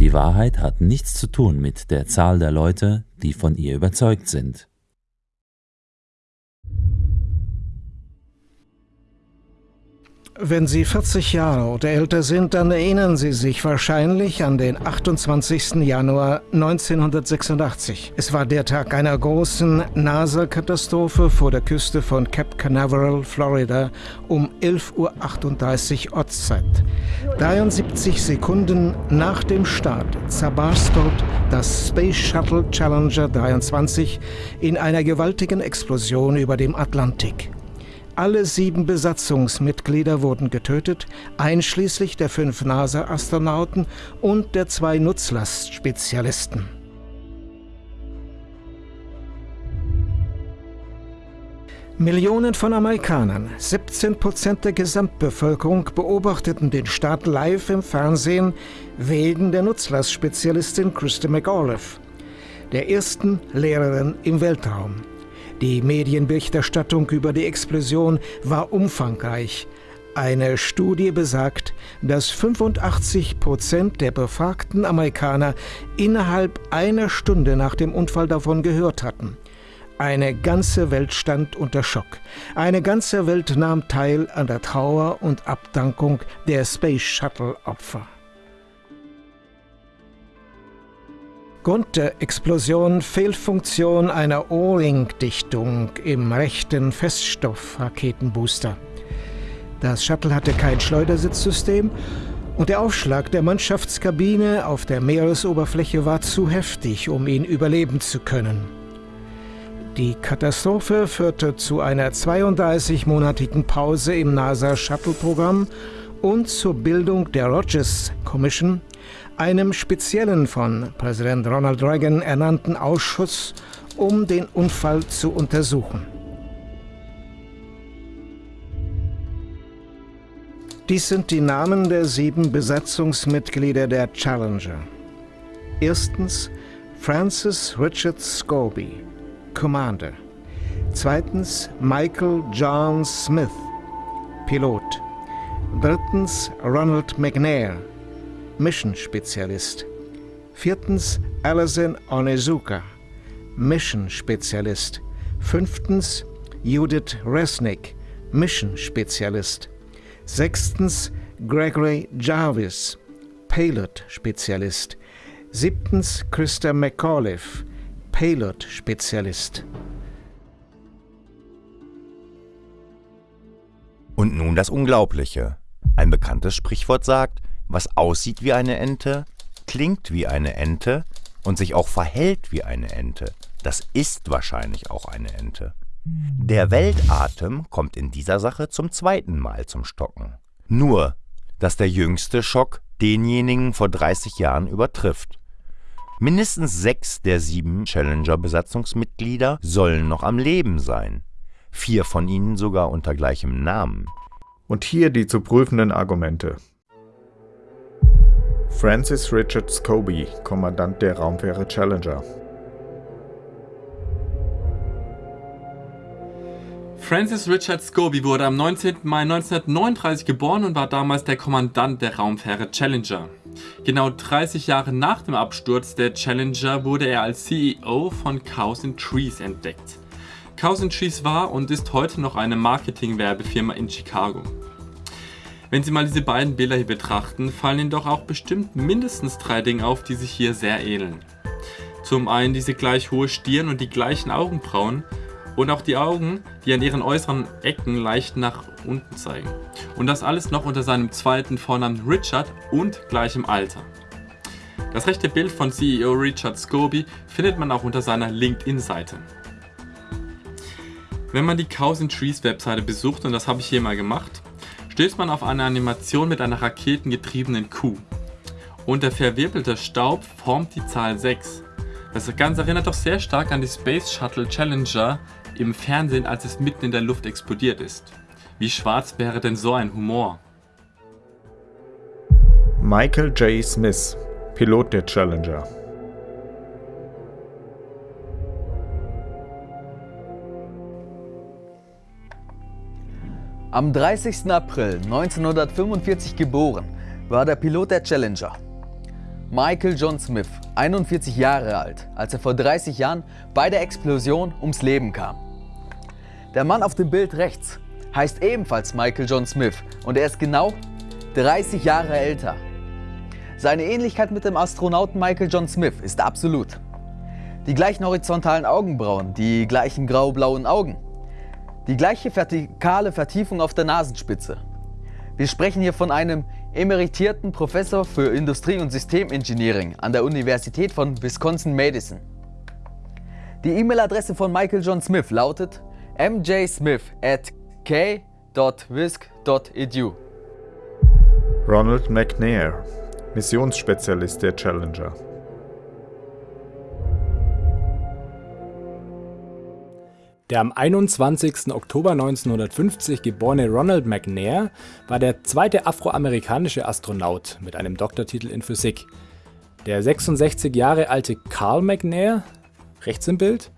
Die Wahrheit hat nichts zu tun mit der Zahl der Leute, die von ihr überzeugt sind. Wenn Sie 40 Jahre oder älter sind, dann erinnern Sie sich wahrscheinlich an den 28. Januar 1986. Es war der Tag einer großen NASA-Katastrophe vor der Küste von Cape Canaveral, Florida, um 11.38 Uhr Ortszeit. 73 Sekunden nach dem Start zerbarst dort das Space Shuttle Challenger 23 in einer gewaltigen Explosion über dem Atlantik. Alle sieben Besatzungsmitglieder wurden getötet, einschließlich der fünf NASA-Astronauten und der zwei Nutzlastspezialisten. Millionen von Amerikanern, 17 Prozent der Gesamtbevölkerung, beobachteten den Start live im Fernsehen wegen der Nutzlastspezialistin Christa McAuliffe, der ersten Lehrerin im Weltraum. Die Medienberichterstattung über die Explosion war umfangreich. Eine Studie besagt, dass 85 Prozent der befragten Amerikaner innerhalb einer Stunde nach dem Unfall davon gehört hatten. Eine ganze Welt stand unter Schock. Eine ganze Welt nahm teil an der Trauer und Abdankung der Space Shuttle Opfer. Grund der Explosion Fehlfunktion einer O-Ring-Dichtung im rechten Feststoff-Raketenbooster. Das Shuttle hatte kein Schleudersitzsystem und der Aufschlag der Mannschaftskabine auf der Meeresoberfläche war zu heftig, um ihn überleben zu können. Die Katastrophe führte zu einer 32-monatigen Pause im NASA-Shuttle-Programm und zur Bildung der Rogers Commission, einem speziellen von Präsident Ronald Reagan ernannten Ausschuss, um den Unfall zu untersuchen. Dies sind die Namen der sieben Besatzungsmitglieder der Challenger. Erstens Francis Richard Scobie, Commander. Zweitens Michael John Smith, Pilot. Drittens Ronald McNair, Mission-Spezialist. Viertens Alison Onizuka, Mission-Spezialist. Fünftens Judith Resnick, Mission-Spezialist. Sechstens Gregory Jarvis, Payload-Spezialist. Siebtens Christa McAuliffe, Payload-Spezialist. Und nun das Unglaubliche. Ein bekanntes Sprichwort sagt, was aussieht wie eine Ente, klingt wie eine Ente und sich auch verhält wie eine Ente, das ist wahrscheinlich auch eine Ente. Der Weltatem kommt in dieser Sache zum zweiten Mal zum Stocken. Nur, dass der jüngste Schock denjenigen vor 30 Jahren übertrifft. Mindestens sechs der sieben Challenger-Besatzungsmitglieder sollen noch am Leben sein. Vier von ihnen sogar unter gleichem Namen. Und hier die zu prüfenden Argumente. Francis Richard Scobie, Kommandant der Raumfähre Challenger. Francis Richard Scobie wurde am 19. Mai 1939 geboren und war damals der Kommandant der Raumfähre Challenger. Genau 30 Jahre nach dem Absturz der Challenger wurde er als CEO von Cows and Trees entdeckt. Cows and Trees war und ist heute noch eine Marketing-Werbefirma in Chicago. Wenn Sie mal diese beiden Bilder hier betrachten, fallen Ihnen doch auch bestimmt mindestens drei Dinge auf, die sich hier sehr ähneln. Zum einen diese gleich hohe Stirn und die gleichen Augenbrauen und auch die Augen, die an ihren äußeren Ecken leicht nach unten zeigen. Und das alles noch unter seinem zweiten Vornamen Richard und gleichem Alter. Das rechte Bild von CEO Richard Scobie findet man auch unter seiner LinkedIn-Seite. Wenn man die Cows and Trees Webseite besucht, und das habe ich hier mal gemacht, stößt man auf eine Animation mit einer raketengetriebenen Kuh. Und der verwirbelte Staub formt die Zahl 6. Das Ganze erinnert doch sehr stark an die Space Shuttle Challenger im Fernsehen, als es mitten in der Luft explodiert ist. Wie schwarz wäre denn so ein Humor? Michael J. Smith, Pilot der Challenger. Am 30. April 1945 geboren war der Pilot der Challenger. Michael John Smith, 41 Jahre alt, als er vor 30 Jahren bei der Explosion ums Leben kam. Der Mann auf dem Bild rechts heißt ebenfalls Michael John Smith und er ist genau 30 Jahre älter. Seine Ähnlichkeit mit dem Astronauten Michael John Smith ist absolut. Die gleichen horizontalen Augenbrauen, die gleichen grau-blauen Augen, die gleiche vertikale Vertiefung auf der Nasenspitze. Wir sprechen hier von einem emeritierten Professor für Industrie- und Systemengineering an der Universität von Wisconsin-Madison. Die E-Mail-Adresse von Michael John Smith lautet mjsmith at k.wisc.edu. Ronald McNair, Missionsspezialist der Challenger. Der am 21. Oktober 1950 geborene Ronald McNair war der zweite afroamerikanische Astronaut mit einem Doktortitel in Physik. Der 66 Jahre alte Carl McNair, rechts im Bild,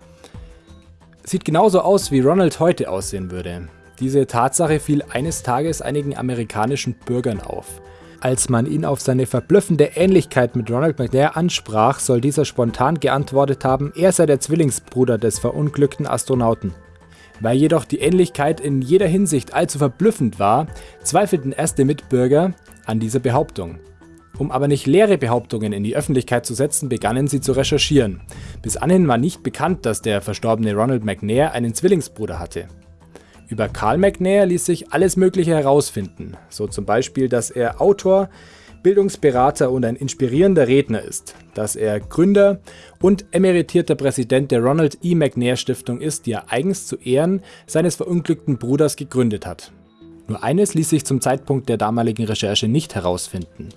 sieht genauso aus, wie Ronald heute aussehen würde. Diese Tatsache fiel eines Tages einigen amerikanischen Bürgern auf. Als man ihn auf seine verblüffende Ähnlichkeit mit Ronald McNair ansprach, soll dieser spontan geantwortet haben, er sei der Zwillingsbruder des verunglückten Astronauten. Weil jedoch die Ähnlichkeit in jeder Hinsicht allzu verblüffend war, zweifelten erste Mitbürger an dieser Behauptung. Um aber nicht leere Behauptungen in die Öffentlichkeit zu setzen, begannen sie zu recherchieren. Bis anhin war nicht bekannt, dass der verstorbene Ronald McNair einen Zwillingsbruder hatte. Über Carl McNair ließ sich alles Mögliche herausfinden, so zum Beispiel, dass er Autor, Bildungsberater und ein inspirierender Redner ist, dass er Gründer und emeritierter Präsident der Ronald E. McNair Stiftung ist, die er eigens zu Ehren seines verunglückten Bruders gegründet hat. Nur eines ließ sich zum Zeitpunkt der damaligen Recherche nicht herausfinden.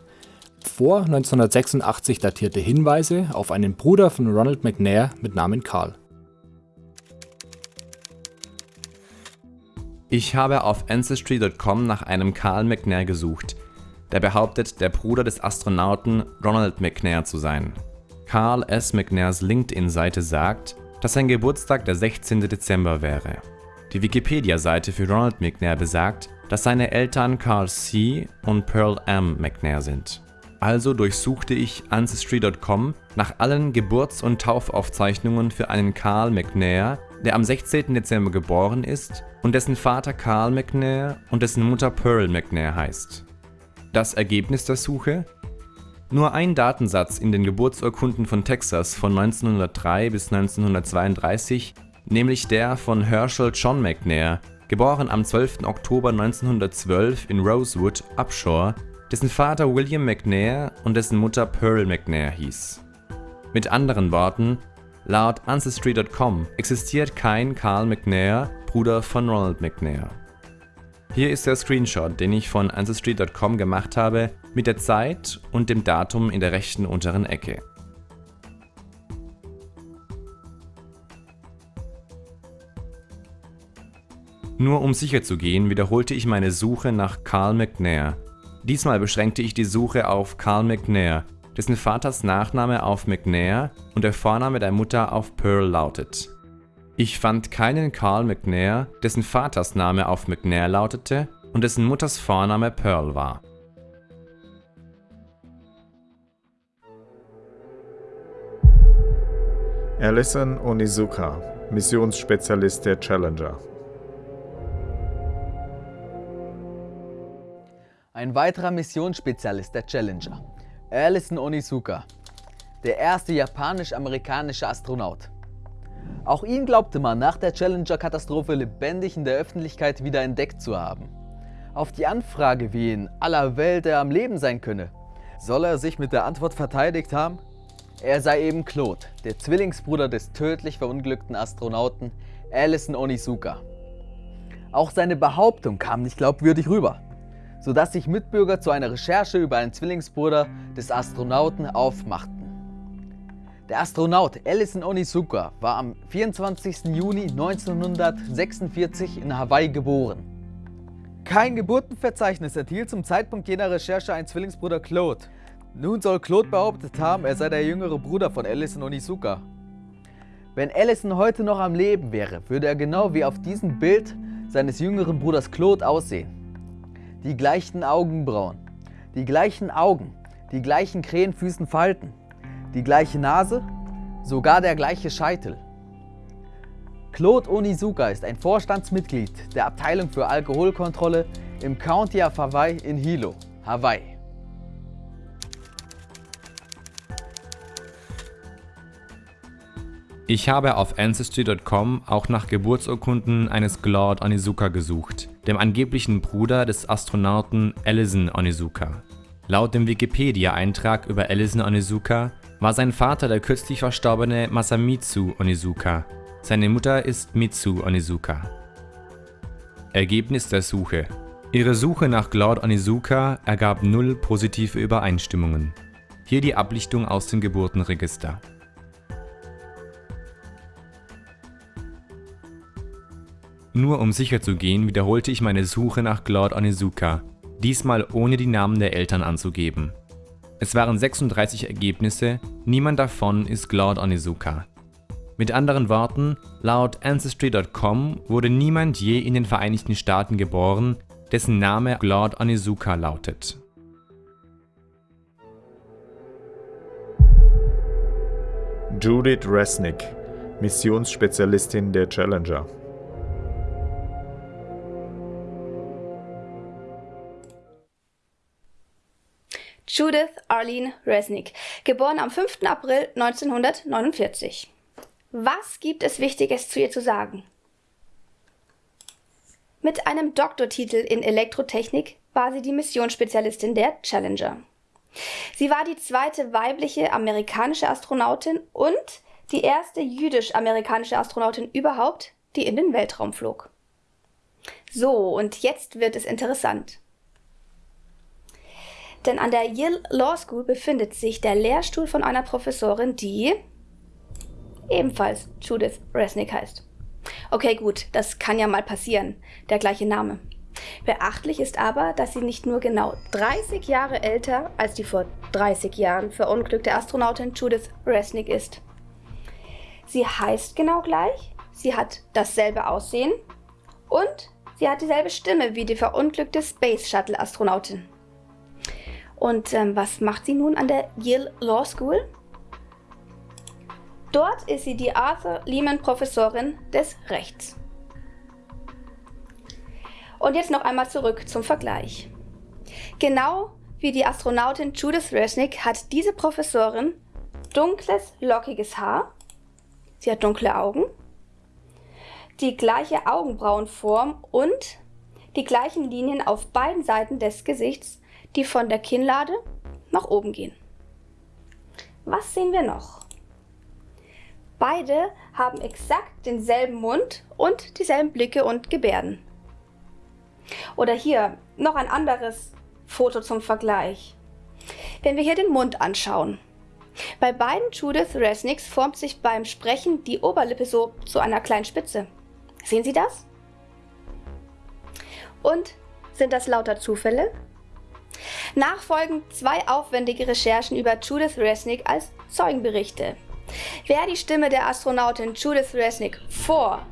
Vor 1986 datierte Hinweise auf einen Bruder von Ronald McNair mit Namen Carl. Ich habe auf Ancestry.com nach einem Carl McNair gesucht, der behauptet, der Bruder des Astronauten Ronald McNair zu sein. Carl S. McNairs LinkedIn-Seite sagt, dass sein Geburtstag der 16. Dezember wäre. Die Wikipedia-Seite für Ronald McNair besagt, dass seine Eltern Carl C. und Pearl M. McNair sind. Also durchsuchte ich Ancestry.com nach allen Geburts- und Taufaufzeichnungen für einen Carl McNair, der am 16. Dezember geboren ist und dessen Vater Carl McNair und dessen Mutter Pearl McNair heißt. Das Ergebnis der Suche? Nur ein Datensatz in den Geburtsurkunden von Texas von 1903 bis 1932, nämlich der von Herschel John McNair, geboren am 12. Oktober 1912 in Rosewood, Upshore, dessen Vater William McNair und dessen Mutter Pearl McNair hieß. Mit anderen Worten, Laut Ancestry.com existiert kein Carl McNair, Bruder von Ronald McNair. Hier ist der Screenshot, den ich von Ancestry.com gemacht habe, mit der Zeit und dem Datum in der rechten unteren Ecke. Nur um sicher zu gehen, wiederholte ich meine Suche nach Carl McNair. Diesmal beschränkte ich die Suche auf Carl McNair, dessen Vaters Nachname auf McNair und der Vorname der Mutter auf Pearl lautet. Ich fand keinen Carl McNair, dessen Vaters Name auf McNair lautete und dessen Mutters Vorname Pearl war. Alison Onizuka, Missionsspezialist der Challenger. Ein weiterer Missionsspezialist der Challenger, Alison Onizuka, der erste japanisch-amerikanische Astronaut. Auch ihn glaubte man nach der Challenger-Katastrophe lebendig in der Öffentlichkeit wieder entdeckt zu haben. Auf die Anfrage, wie in aller Welt er am Leben sein könne, soll er sich mit der Antwort verteidigt haben, er sei eben Claude, der Zwillingsbruder des tödlich verunglückten Astronauten Alison Onizuka. Auch seine Behauptung kam nicht glaubwürdig rüber sodass sich Mitbürger zu einer Recherche über einen Zwillingsbruder des Astronauten aufmachten. Der Astronaut Ellison Onizuka war am 24. Juni 1946 in Hawaii geboren. Kein Geburtenverzeichnis enthielt zum Zeitpunkt jener Recherche einen Zwillingsbruder Claude. Nun soll Claude behauptet haben, er sei der jüngere Bruder von Ellison Onizuka. Wenn Ellison heute noch am Leben wäre, würde er genau wie auf diesem Bild seines jüngeren Bruders Claude aussehen die gleichen Augenbrauen, die gleichen Augen, die gleichen Krähenfüßen verhalten, die gleiche Nase, sogar der gleiche Scheitel. Claude Onizuka ist ein Vorstandsmitglied der Abteilung für Alkoholkontrolle im County of Hawaii in Hilo, Hawaii. Ich habe auf Ancestry.com auch nach Geburtsurkunden eines Claude Onizuka gesucht, dem angeblichen Bruder des Astronauten Ellison Onizuka. Laut dem Wikipedia-Eintrag über Ellison Onizuka war sein Vater der kürzlich verstorbene Masamitsu Onizuka. Seine Mutter ist Mitsu Onizuka. Ergebnis der Suche. Ihre Suche nach Claude Onizuka ergab null positive Übereinstimmungen. Hier die Ablichtung aus dem Geburtenregister. Nur um sicher zu gehen, wiederholte ich meine Suche nach Claude Onizuka, diesmal ohne die Namen der Eltern anzugeben. Es waren 36 Ergebnisse, niemand davon ist Claude Onizuka. Mit anderen Worten, laut Ancestry.com wurde niemand je in den Vereinigten Staaten geboren, dessen Name Claude Onizuka lautet. Judith Resnick, Missionsspezialistin der Challenger. Judith Arlene Resnick, geboren am 5. April 1949. Was gibt es Wichtiges zu ihr zu sagen? Mit einem Doktortitel in Elektrotechnik war sie die Missionsspezialistin der Challenger. Sie war die zweite weibliche amerikanische Astronautin und die erste jüdisch-amerikanische Astronautin überhaupt, die in den Weltraum flog. So, und jetzt wird es interessant. Denn an der Yale Law School befindet sich der Lehrstuhl von einer Professorin, die ebenfalls Judith Resnick heißt. Okay, gut, das kann ja mal passieren, der gleiche Name. Beachtlich ist aber, dass sie nicht nur genau 30 Jahre älter als die vor 30 Jahren verunglückte Astronautin Judith Resnick ist. Sie heißt genau gleich, sie hat dasselbe Aussehen und sie hat dieselbe Stimme wie die verunglückte Space Shuttle Astronautin. Und ähm, was macht sie nun an der Yale Law School? Dort ist sie die Arthur Lehman Professorin des Rechts. Und jetzt noch einmal zurück zum Vergleich. Genau wie die Astronautin Judith Resnick hat diese Professorin dunkles, lockiges Haar, sie hat dunkle Augen, die gleiche Augenbrauenform und die gleichen Linien auf beiden Seiten des Gesichts die von der Kinnlade nach oben gehen. Was sehen wir noch? Beide haben exakt denselben Mund und dieselben Blicke und Gebärden. Oder hier noch ein anderes Foto zum Vergleich. Wenn wir hier den Mund anschauen. Bei beiden Judith Resnicks formt sich beim Sprechen die Oberlippe so zu einer kleinen Spitze. Sehen Sie das? Und sind das lauter Zufälle? Nachfolgend zwei aufwendige Recherchen über Judith Resnick als Zeugenberichte. Wer die Stimme der Astronautin Judith Resnick vor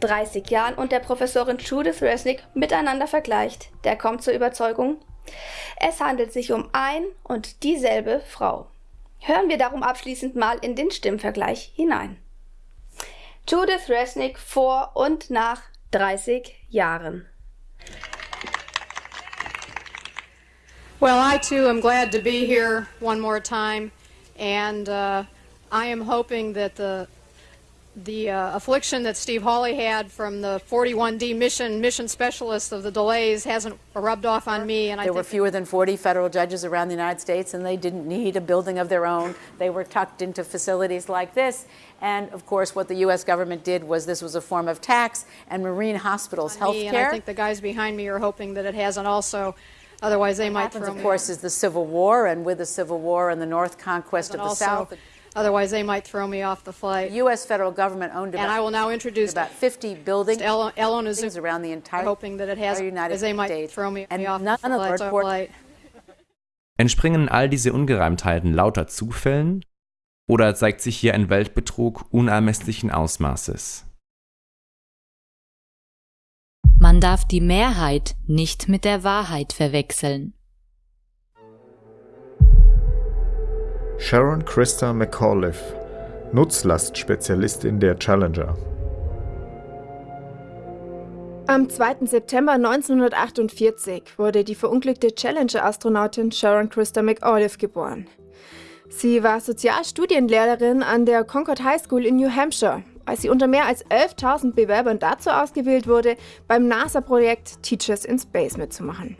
30 Jahren und der Professorin Judith Resnick miteinander vergleicht, der kommt zur Überzeugung, es handelt sich um ein und dieselbe Frau. Hören wir darum abschließend mal in den Stimmvergleich hinein. Judith Resnick vor und nach 30 Jahren. Well, I too am glad to be here one more time, and uh, I am hoping that the the uh, affliction that Steve Hawley had from the 41D mission mission specialist of the delays hasn't rubbed off on me. And I there were fewer than 40 federal judges around the United States, and they didn't need a building of their own. They were tucked into facilities like this. And of course, what the U.S. government did was this was a form of tax and marine hospitals health care. And I think the guys behind me are hoping that it hasn't also Otherwise, they might happens, throw of course, is the Civil War, and with the Civil War and the North conquest of the also, South. Otherwise, they might throw me off the flight. The U.S. federal government owned about, and I will now introduce about 50 buildings around the entire hoping that it has, United they might States. Throw me, and me off none the of the flight. Entspringen all diese Ungereimtheiten lauter Zufällen? Oder zeigt sich hier ein Weltbetrug unermesslichen Ausmaßes? Man darf die Mehrheit nicht mit der Wahrheit verwechseln. Sharon Christa McAuliffe, Nutzlastspezialistin der Challenger. Am 2. September 1948 wurde die verunglückte Challenger-Astronautin Sharon Christa McAuliffe geboren. Sie war Sozialstudienlehrerin an der Concord High School in New Hampshire, als sie unter mehr als 11.000 Bewerbern dazu ausgewählt wurde, beim NASA-Projekt Teachers in Space mitzumachen.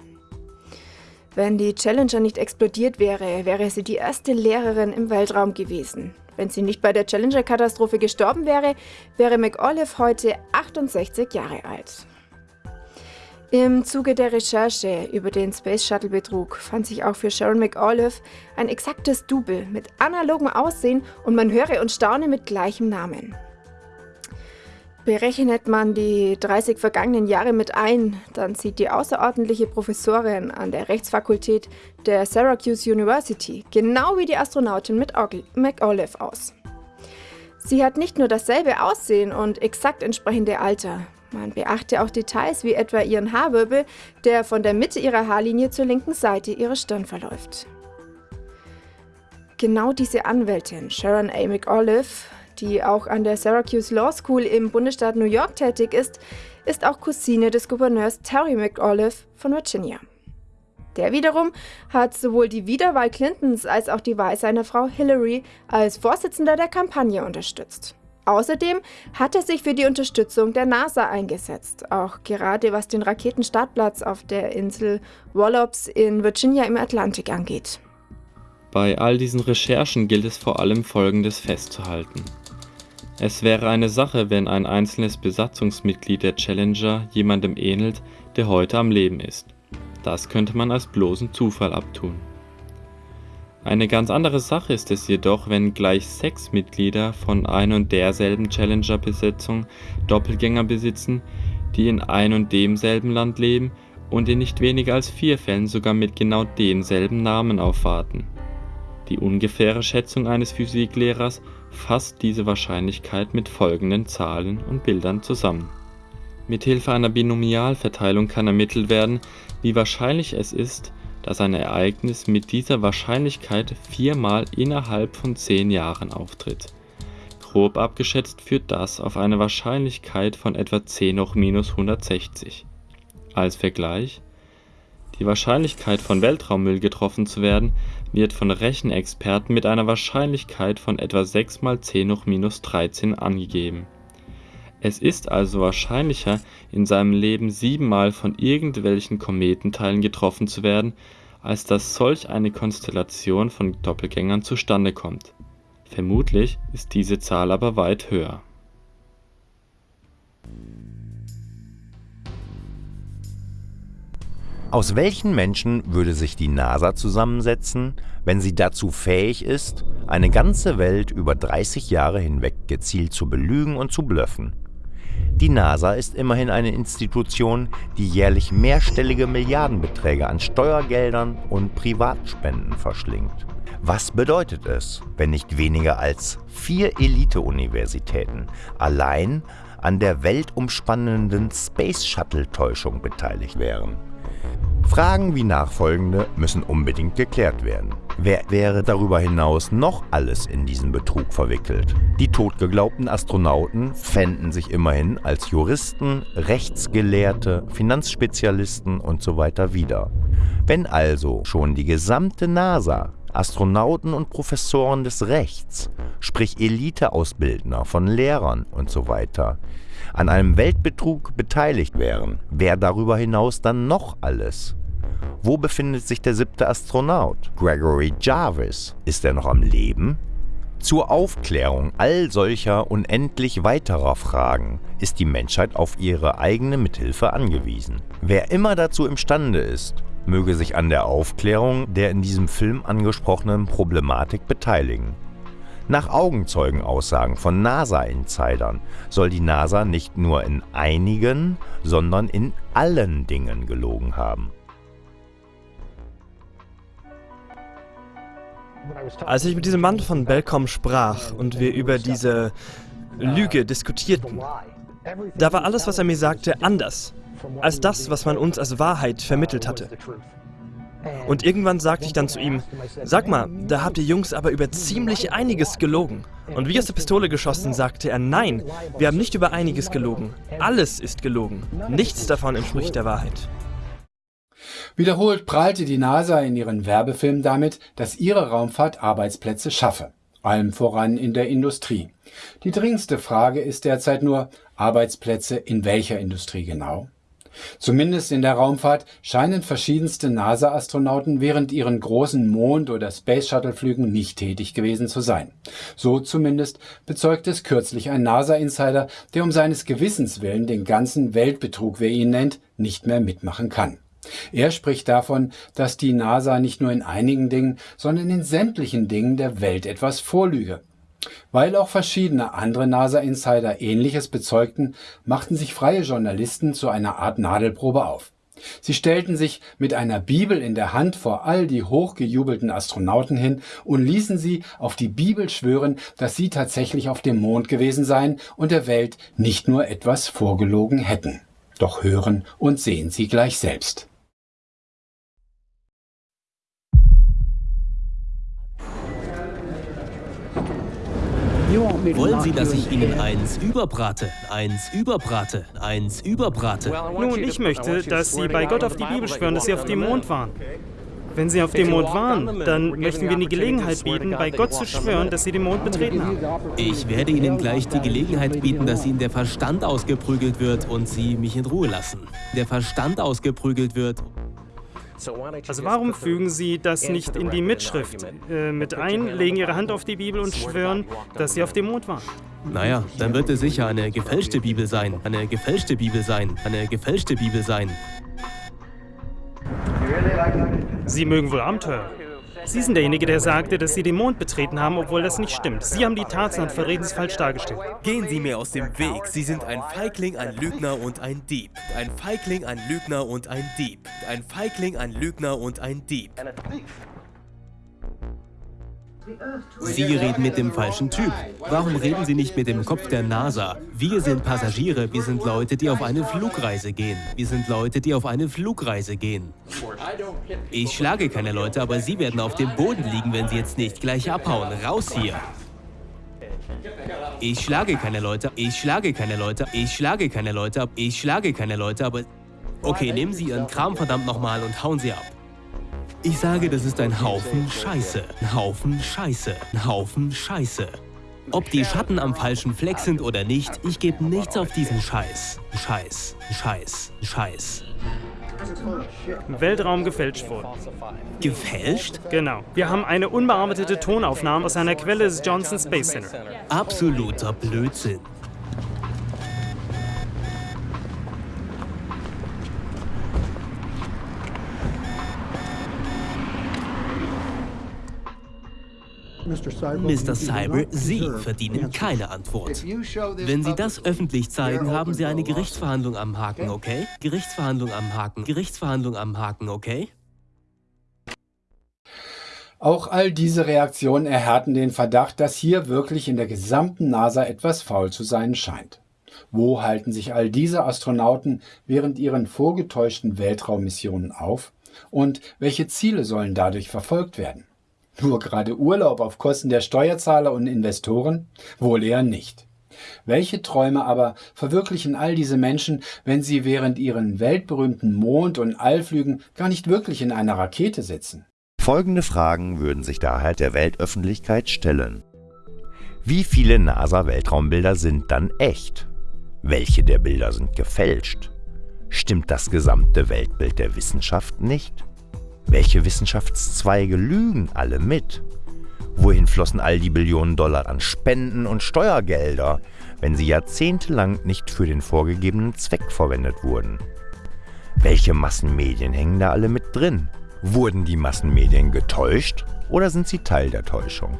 Wenn die Challenger nicht explodiert wäre, wäre sie die erste Lehrerin im Weltraum gewesen. Wenn sie nicht bei der Challenger-Katastrophe gestorben wäre, wäre McAuliffe heute 68 Jahre alt. Im Zuge der Recherche über den Space Shuttle Betrug fand sich auch für Sharon McAuliffe ein exaktes Double mit analogem Aussehen und man höre und staune mit gleichem Namen. Berechnet man die 30 vergangenen Jahre mit ein, dann sieht die außerordentliche Professorin an der Rechtsfakultät der Syracuse University genau wie die Astronautin mit McAuliffe aus. Sie hat nicht nur dasselbe Aussehen und exakt entsprechende Alter, man beachte auch Details wie etwa ihren Haarwirbel, der von der Mitte ihrer Haarlinie zur linken Seite ihrer Stirn verläuft. Genau diese Anwältin, Sharon A. McAuliffe, die auch an der Syracuse Law School im Bundesstaat New York tätig ist, ist auch Cousine des Gouverneurs Terry McAuliffe von Virginia. Der wiederum hat sowohl die Wiederwahl Clintons als auch die Wahl seiner Frau Hillary als Vorsitzender der Kampagne unterstützt. Außerdem hat er sich für die Unterstützung der NASA eingesetzt, auch gerade was den Raketenstartplatz auf der Insel Wallops in Virginia im Atlantik angeht. Bei all diesen Recherchen gilt es vor allem Folgendes festzuhalten. Es wäre eine Sache, wenn ein einzelnes Besatzungsmitglied der Challenger jemandem ähnelt, der heute am Leben ist. Das könnte man als bloßen Zufall abtun. Eine ganz andere Sache ist es jedoch, wenn gleich sechs Mitglieder von ein und derselben Challenger-Besetzung Doppelgänger besitzen, die in ein und demselben Land leben und in nicht weniger als vier Fällen sogar mit genau demselben Namen aufwarten. Die ungefähre Schätzung eines Physiklehrers fasst diese Wahrscheinlichkeit mit folgenden Zahlen und Bildern zusammen. Mithilfe einer Binomialverteilung kann ermittelt werden, wie wahrscheinlich es ist, dass ein Ereignis mit dieser Wahrscheinlichkeit viermal innerhalb von zehn Jahren auftritt. Grob abgeschätzt führt das auf eine Wahrscheinlichkeit von etwa 10 hoch minus 160. Als Vergleich: Die Wahrscheinlichkeit von Weltraummüll getroffen zu werden, wird von Rechenexperten mit einer Wahrscheinlichkeit von etwa 6 mal 10 hoch minus 13 angegeben. Es ist also wahrscheinlicher, in seinem Leben siebenmal von irgendwelchen Kometenteilen getroffen zu werden, als dass solch eine Konstellation von Doppelgängern zustande kommt. Vermutlich ist diese Zahl aber weit höher. Aus welchen Menschen würde sich die NASA zusammensetzen, wenn sie dazu fähig ist, eine ganze Welt über 30 Jahre hinweg gezielt zu belügen und zu blöffen? Die NASA ist immerhin eine Institution, die jährlich mehrstellige Milliardenbeträge an Steuergeldern und Privatspenden verschlingt. Was bedeutet es, wenn nicht weniger als vier Elite-Universitäten allein an der weltumspannenden Space Shuttle-Täuschung beteiligt wären? Fragen wie nachfolgende müssen unbedingt geklärt werden. Wer wäre darüber hinaus noch alles in diesen Betrug verwickelt? Die totgeglaubten Astronauten fänden sich immerhin als Juristen, Rechtsgelehrte, Finanzspezialisten usw. So wieder. Wenn also schon die gesamte NASA Astronauten und Professoren des Rechts, sprich Eliteausbildner von Lehrern usw., so an einem Weltbetrug beteiligt wären, wer darüber hinaus dann noch alles? Wo befindet sich der siebte Astronaut? Gregory Jarvis. Ist er noch am Leben? Zur Aufklärung all solcher unendlich weiterer Fragen ist die Menschheit auf ihre eigene Mithilfe angewiesen. Wer immer dazu imstande ist, möge sich an der Aufklärung der in diesem Film angesprochenen Problematik beteiligen. Nach Augenzeugenaussagen von NASA-Insidern soll die NASA nicht nur in einigen, sondern in allen Dingen gelogen haben. Als ich mit diesem Mann von Belcom sprach und wir über diese Lüge diskutierten, da war alles, was er mir sagte, anders als das, was man uns als Wahrheit vermittelt hatte. Und irgendwann sagte ich dann zu ihm, sag mal, da habt ihr Jungs aber über ziemlich einiges gelogen. Und wie aus der Pistole geschossen sagte er, nein, wir haben nicht über einiges gelogen. Alles ist gelogen. Nichts davon entspricht der Wahrheit. Wiederholt prahlte die NASA in ihren Werbefilmen damit, dass ihre Raumfahrt Arbeitsplätze schaffe, allem voran in der Industrie. Die dringendste Frage ist derzeit nur, Arbeitsplätze in welcher Industrie genau? Zumindest in der Raumfahrt scheinen verschiedenste NASA-Astronauten während ihren großen Mond- oder Space-Shuttle-Flügen nicht tätig gewesen zu sein. So zumindest bezeugt es kürzlich ein NASA-Insider, der um seines Gewissens willen den ganzen Weltbetrug, wie er ihn nennt, nicht mehr mitmachen kann. Er spricht davon, dass die NASA nicht nur in einigen Dingen, sondern in sämtlichen Dingen der Welt etwas vorlüge. Weil auch verschiedene andere NASA-Insider Ähnliches bezeugten, machten sich freie Journalisten zu einer Art Nadelprobe auf. Sie stellten sich mit einer Bibel in der Hand vor all die hochgejubelten Astronauten hin und ließen sie auf die Bibel schwören, dass sie tatsächlich auf dem Mond gewesen seien und der Welt nicht nur etwas vorgelogen hätten. Doch hören und sehen Sie gleich selbst. Wollen Sie, dass ich Ihnen eins überbrate, eins überbrate, eins überbrate? Nun, ich möchte, dass Sie bei Gott auf die Bibel schwören, dass Sie auf dem Mond waren. Wenn Sie auf dem Mond waren, dann möchten wir Ihnen die Gelegenheit bieten, bei Gott zu schwören, dass Sie den Mond betreten haben. Ich werde Ihnen gleich die Gelegenheit bieten, dass Ihnen der Verstand ausgeprügelt wird und Sie mich in Ruhe lassen. Der Verstand ausgeprügelt wird. Also warum fügen Sie das nicht in die Mitschrift äh, mit ein, legen Ihre Hand auf die Bibel und schwören, dass Sie auf dem Mond waren? Naja, dann wird es sicher eine gefälschte Bibel sein. Eine gefälschte Bibel sein. Eine gefälschte Bibel sein. Sie mögen wohl Abenteuer. Sie sind derjenige, der sagte, dass Sie den Mond betreten haben, obwohl das nicht stimmt. Sie haben die Tatsachen und verreden es falsch dargestellt. Gehen Sie mir aus dem Weg. Sie sind ein Feigling, ein Lügner und ein Dieb. Ein Feigling, ein Lügner und ein Dieb. Ein Feigling, ein Lügner und ein Dieb. Sie reden mit dem falschen Typ. Warum reden Sie nicht mit dem Kopf der NASA? Wir sind Passagiere, wir sind Leute, die auf eine Flugreise gehen. Wir sind Leute, die auf eine Flugreise gehen. Ich schlage keine Leute, aber Sie werden auf dem Boden liegen, wenn Sie jetzt nicht gleich abhauen. Raus hier! Ich schlage keine Leute, ich schlage keine Leute, ich schlage keine Leute, ich schlage keine Leute, aber... Okay, nehmen Sie Ihren Kram verdammt nochmal und hauen Sie ab. Ich sage, das ist ein Haufen Scheiße. Ein Haufen Scheiße. Ein Haufen Scheiße. Ob die Schatten am falschen Fleck sind oder nicht, ich gebe nichts auf diesen Scheiß. Scheiß, Scheiß, Scheiß. Weltraum gefälscht worden. Gefälscht? Genau. Wir haben eine unbearbeitete Tonaufnahme aus einer Quelle des Johnson Space Center. Absoluter Blödsinn. Mr. Cyber, Sie verdienen keine Antwort. Wenn Sie das öffentlich zeigen, haben Sie eine Gerichtsverhandlung am Haken, okay? Gerichtsverhandlung am Haken, Gerichtsverhandlung am Haken, okay? Auch all diese Reaktionen erhärten den Verdacht, dass hier wirklich in der gesamten NASA etwas faul zu sein scheint. Wo halten sich all diese Astronauten während ihren vorgetäuschten Weltraummissionen auf? Und welche Ziele sollen dadurch verfolgt werden? Nur gerade Urlaub auf Kosten der Steuerzahler und Investoren? Wohl eher nicht. Welche Träume aber verwirklichen all diese Menschen, wenn sie während ihren weltberühmten Mond- und Allflügen gar nicht wirklich in einer Rakete sitzen? Folgende Fragen würden sich daher der Weltöffentlichkeit stellen. Wie viele NASA-Weltraumbilder sind dann echt? Welche der Bilder sind gefälscht? Stimmt das gesamte Weltbild der Wissenschaft nicht? Welche Wissenschaftszweige lügen alle mit? Wohin flossen all die Billionen Dollar an Spenden und Steuergelder, wenn sie jahrzehntelang nicht für den vorgegebenen Zweck verwendet wurden? Welche Massenmedien hängen da alle mit drin? Wurden die Massenmedien getäuscht oder sind sie Teil der Täuschung?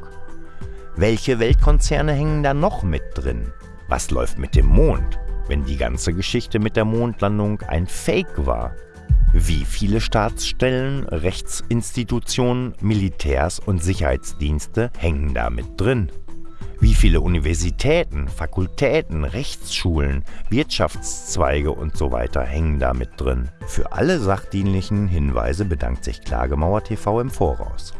Welche Weltkonzerne hängen da noch mit drin? Was läuft mit dem Mond, wenn die ganze Geschichte mit der Mondlandung ein Fake war? Wie viele Staatsstellen, Rechtsinstitutionen, Militärs und Sicherheitsdienste hängen da mit drin? Wie viele Universitäten, Fakultäten, Rechtsschulen, Wirtschaftszweige und so weiter hängen da mit drin? Für alle sachdienlichen Hinweise bedankt sich Klagemauer TV im Voraus.